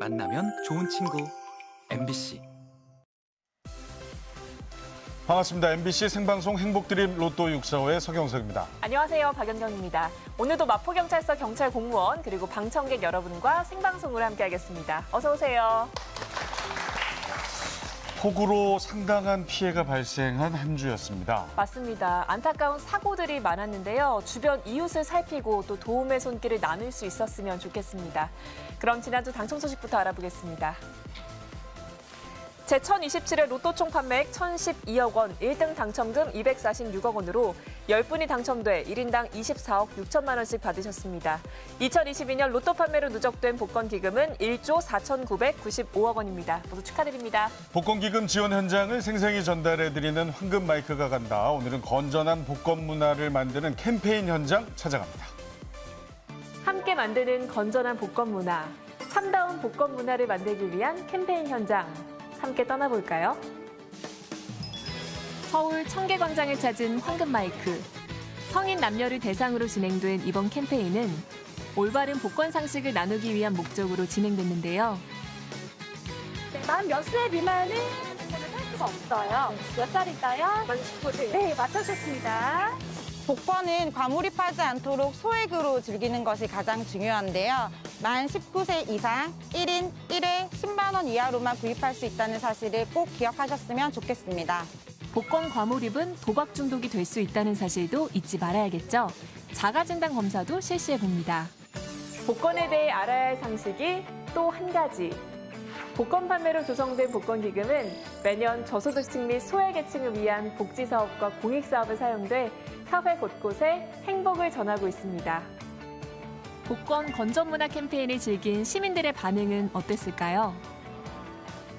만나면 좋은 친구 MBC 반갑습니다. MBC 생방송 행복드림 로또 645의 서경석입니다. 안녕하세요. 박연경입니다. 오늘도 마포경찰서 경찰 공무원 그리고 방청객 여러분과 생방송으로 함께하겠습니다. 어서 오세요. 폭우로 상당한 피해가 발생한 한 주였습니다. 맞습니다. 안타까운 사고들이 많았는데요. 주변 이웃을 살피고 또 도움의 손길을 나눌 수 있었으면 좋겠습니다. 그럼 지난주 당첨 소식부터 알아보겠습니다. 제1027회 로또 총 판매액 1,012억 원, 1등 당첨금 246억 원으로 10분이 당첨돼 1인당 24억 6천만 원씩 받으셨습니다. 2022년 로또 판매로 누적된 복권 기금은 1조 4,995억 원입니다. 모두 축하드립니다. 복권 기금 지원 현장을 생생히 전달해드리는 황금 마이크가 간다. 오늘은 건전한 복권 문화를 만드는 캠페인 현장 찾아갑니다. 함께 만드는 건전한 복권 문화, 참다운 복권 문화를 만들기 위한 캠페인 현장 함께 떠나볼까요? 서울 청계광장을 찾은 황금 마이크. 성인 남녀를 대상으로 진행된 이번 캠페인은 올바른 복권 상식을 나누기 위한 목적으로 진행됐는데요. 만 몇 세 미만은 할 수가 없어요. 몇 살일까요? 만 19세. 네, 맞춰주셨습니다. 복권은 과몰입하지 않도록 소액으로 즐기는 것이 가장 중요한데요. 만 19세 이상 1인 1회 10만 원 이하로만 구입할 수 있다는 사실을 꼭 기억하셨으면 좋겠습니다. 복권 과몰입은 도박 중독이 될 수 있다는 사실도 잊지 말아야겠죠. 자가진단 검사도 실시해 봅니다. 복권에 대해 알아야 할 상식이 또 한 가지. 복권 판매로 조성된 복권 기금은 매년 저소득층 및 소외계층을 위한 복지 사업과 공익 사업에 사용돼 사회 곳곳에 행복을 전하고 있습니다. 복권 건전 문화 캠페인을 즐긴 시민들의 반응은 어땠을까요?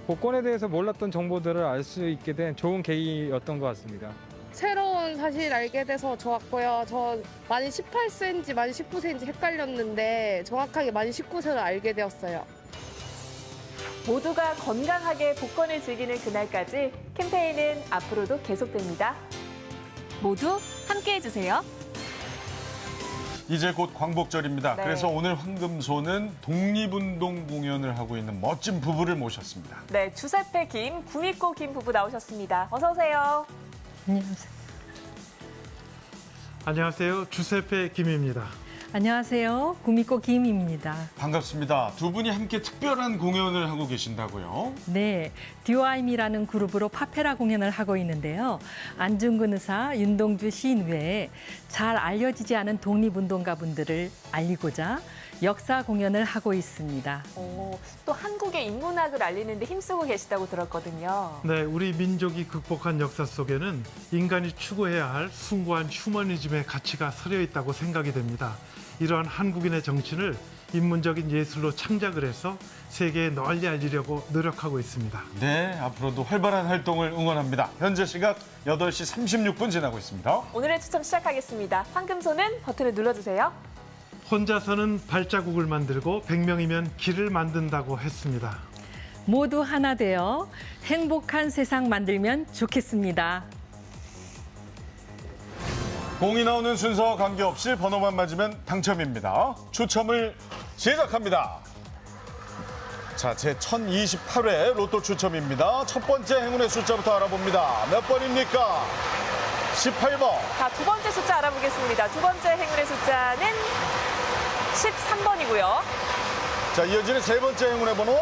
복권에 대해서 몰랐던 정보들을 알 수 있게 된 좋은 계기였던 것 같습니다. 새로운 사실 알게 돼서 좋았고요. 저 만이 18세인지 만이 19세인지 헷갈렸는데 정확하게 만이 19세를 알게 되었어요. 모두가 건강하게 복권을 즐기는 그날까지 캠페인은 앞으로도 계속됩니다. 모두 함께 해 주세요. 이제 곧 광복절입니다. 네. 그래서 오늘 황금소는 독립운동 공연을 하고 있는 멋진 부부를 모셨습니다. 네, 주세페 김, 구미꼬 김 부부 나오셨습니다. 어서 오세요. 안녕하세요. 주세페 김입니다. 안녕하세요. 구미꼬 김입니다. 반갑습니다. 두 분이 함께 특별한 공연을 하고 계신다고요? 네, 듀아임이라는 그룹으로 파페라 공연을 하고 있는데요. 안중근 의사, 윤동주 시인 외에 잘 알려지지 않은 독립운동가 분들을 알리고자 역사 공연을 하고 있습니다. 오, 또 한국의 인문학을 알리는데 힘쓰고 계시다고 들었거든요. 네, 우리 민족이 극복한 역사 속에는 인간이 추구해야 할 숭고한 휴머니즘의 가치가 서려 있다고 생각이 됩니다. 이러한 한국인의 정신을 인문적인 예술로 창작을 해서 세계에 널리 알리려고 노력하고 있습니다. 네, 앞으로도 활발한 활동을 응원합니다. 현재 시각 8시 36분 지나고 있습니다. 오늘의 추첨 시작하겠습니다. 황금소는 버튼을 눌러주세요. 혼자서는 발자국을 만들고 100명이면 길을 만든다고 했습니다. 모두 하나 되어 행복한 세상 만들면 좋겠습니다. 공이 나오는 순서와 관계없이 번호만 맞으면 당첨입니다. 추첨을 시작합니다. 자, 제 1028회 로또 추첨입니다. 첫 번째 행운의 숫자부터 알아봅니다. 몇 번입니까? 18번. 자, 두 번째 숫자 알아보겠습니다. 두 번째 행운의 숫자는 13번이고요. 자, 이어지는 세 번째 행운의 번호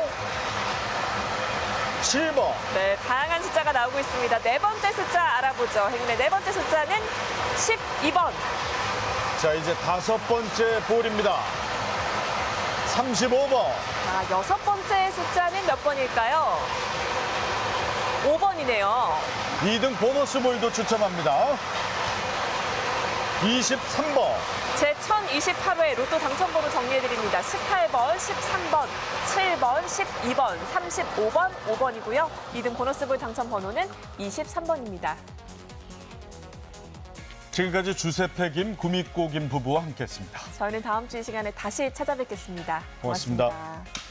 7번. 네, 다양한 숫자가 나오고 있습니다. 네 번째 숫자 알아보죠. 행운의 네 번째 숫자는 12번. 자, 이제 다섯 번째 볼입니다. 35번. 자, 여섯 번째 숫자는 몇 번일까요? 5번이네요. 2등 보너스 볼도 추첨합니다. 23번. 제 1028회 로또 당첨번호 정리해드립니다. 18번, 13번, 7번, 12번, 35번, 5번이고요. 2등 보너스볼 당첨번호는 23번입니다. 지금까지 주세페 김, 구미꼬 김 부부와 함께했습니다. 저희는 다음 주 이 시간에 다시 찾아뵙겠습니다 고맙습니다. 고맙습니다.